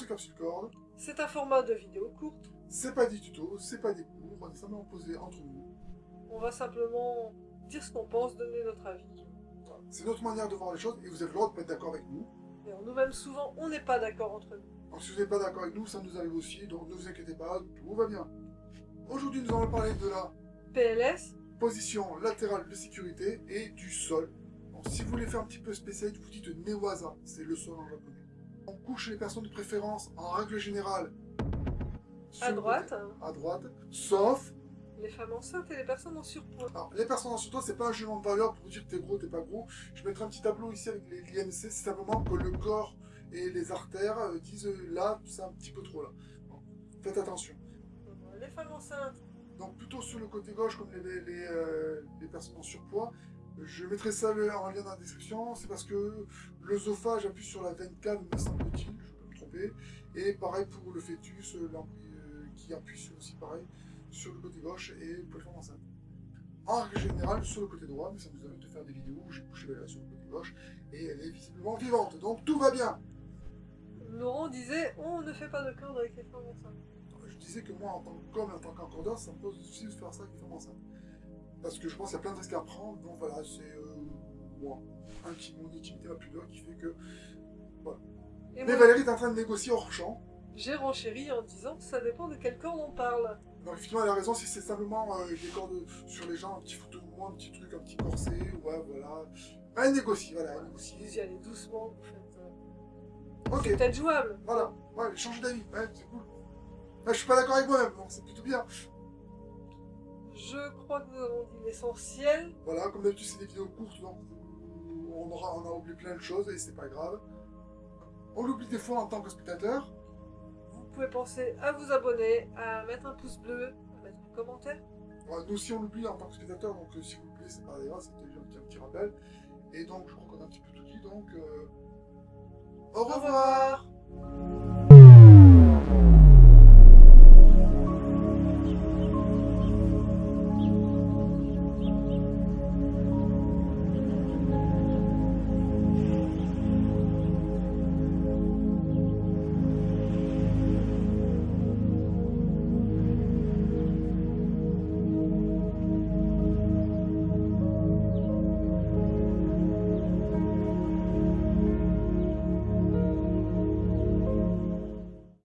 capsule corde. C'est un format de vidéo courte. C'est pas des tutos, c'est pas des cours, on est simplement posé entre nous. On va simplement dire ce qu'on pense, donner notre avis. Voilà. C'est notre manière de voir les choses et vous avez le droit de pas être d'accord avec nous. Nous-mêmes, souvent, on n'est pas d'accord entre nous. Donc si vous n'êtes pas d'accord avec nous, ça nous arrive aussi, donc ne vous inquiétez pas, tout va bien. Aujourd'hui, nous allons parler de la PLS, position latérale de sécurité et du sol. Donc, si vous voulez faire un petit peu spécial, vous dites Newaza, c'est le sol en japonais. On couche les personnes de préférence, en règle générale, à droite, à droite, sauf les femmes enceintes et les personnes en surpoids. Alors, les personnes en surpoids, c'est pas un jugement de valeur pour dire que t'es gros, t'es pas gros. Je mettrai un petit tableau ici avec les l'IMC, c'est simplement que le corps et les artères euh, disent euh, là, c'est un petit peu trop là. Faites attention. Les femmes enceintes, Donc plutôt sur le côté gauche, comme les, les, les, euh, les personnes en surpoids. Je mettrai ça le- en lien dans la description, c'est parce que l'œsophage appuie sur la veine cave, me semble-t-il, je peux me tromper. Et pareil pour le fœtus, euh, euh, qui appuie sur- aussi pareil sur le côté gauche et pour les femmes enceintes. En règle générale, sur le côté droit, mais ça nous arrive de faire des vidéos où j'ai couché Bella sur le côté gauche et elle est visiblement vivante, donc tout va bien. Laurent disait on ne fait pas de corde avec les femmes enceintes. Je disais que moi, en tant qu'homme et en tant qu'encordeur, ça me pose du souci de faire ça avec les femmes enceintes. Parce que je pense qu'il y a plein de risques à prendre, donc voilà, c'est euh, moi, inti- mon intimité, ma pudeur qui fait que... Et Mais moi, Valérie est en train de négocier hors champ, j'ai renchéri en disant ça dépend de quelle corde on parle. donc effectivement elle a raison, si c'est simplement euh, des cordes sur les gens, un petit photo de un petit truc, un petit corset, ouais, voilà. Elle négocie, voilà, elle Vous négocie. y allez doucement, vous faites. euh, Ok, C'est peut-être jouable. voilà, ouais, changer d'avis, ouais, c'est cool. Ouais, je suis pas d'accord avec moi-même, c'est plutôt bien. Je crois que nous avons dit l'essentiel. Voilà, comme d'habitude, c'est des vidéos courtes, donc on, aura, on a oublié plein de choses et c'est pas grave. On l'oublie des fois en tant que spectateur. Vous pouvez penser à vous abonner, à mettre un pouce bleu, à mettre un commentaire. Voilà, nous aussi, on l'oublie en tant que spectateur, donc euh, s'il vous plaît, c'est pas grave, c'était juste un petit, rappel. Et donc, je crois qu'on a un petit peu tout dit, donc. euh, Au revoir.